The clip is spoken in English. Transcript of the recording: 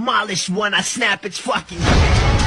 demolish when I snap its fucking